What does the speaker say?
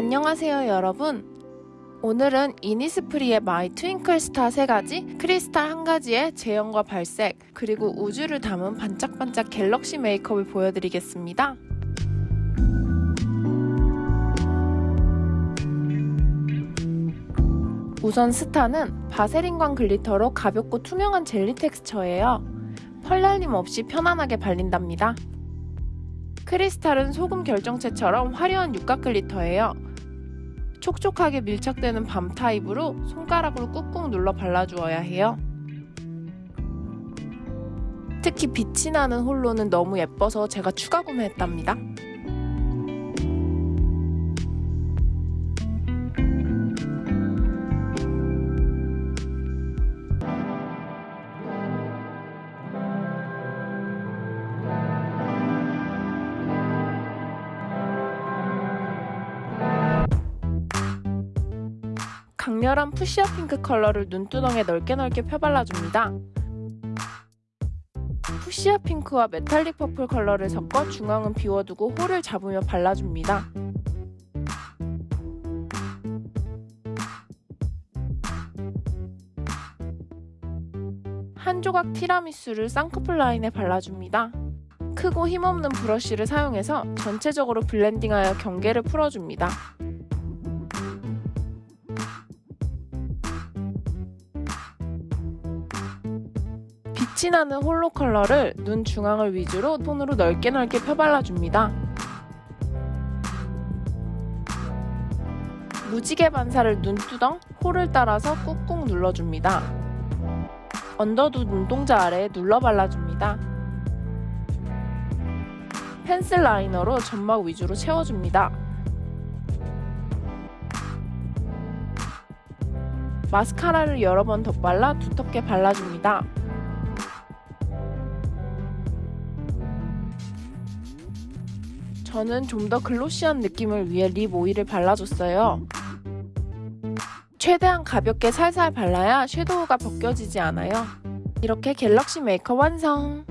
안녕하세요 여러분 오늘은 이니스프리의 My Twinkle Star 3가지, 크리스탈 1가지의 제형과 발색, 그리고 우주를 담은 반짝반짝 galaxy 메이크업을 보여드리겠습니다. 우선 스타는 바세린광 glitter로 가볍고 투명한 젤리 텍스처예요. 펄 날림 없이 편안하게 발린답니다. 크리스탈은 소금 결정체처럼 화려한 육각 글리터예요. 촉촉하게 밀착되는 밤 타입으로 손가락으로 꾹꾹 눌러 발라주어야 해요. 특히 빛이 나는 홀로는 너무 예뻐서 제가 추가 구매했답니다. 강렬한 fuchsia 핑크 컬러를 눈두덩에 넓게 넓게 펴발라줍니다. fuchsia 핑크와 metallic purple 컬러를 섞어 중앙은 비워두고 홀을 잡으며 발라줍니다. 한 조각 티라미수를 쌍꺼풀 라인에 발라줍니다. 크고 힘없는 브러쉬를 사용해서 전체적으로 블렌딩하여 경계를 풀어줍니다. 빛이 나는 홀로 컬러를 눈 중앙을 위주로 손으로 넓게 넓게 펴발라줍니다. 무지개 반사를 눈두덩, 홀을 따라서 꾹꾹 눌러줍니다. 언더두 눈동자 아래에 눌러 발라줍니다. 펜슬 라이너로 점막 위주로 채워줍니다. 마스카라를 여러 번 덧발라 두텁게 발라줍니다. 저는 좀 더 글로시한 느낌을 위해 립 오일을 발라줬어요. 최대한 가볍게 살살 발라야 섀도우가 벗겨지지 않아요. 이렇게 갤럭시 메이크업 완성!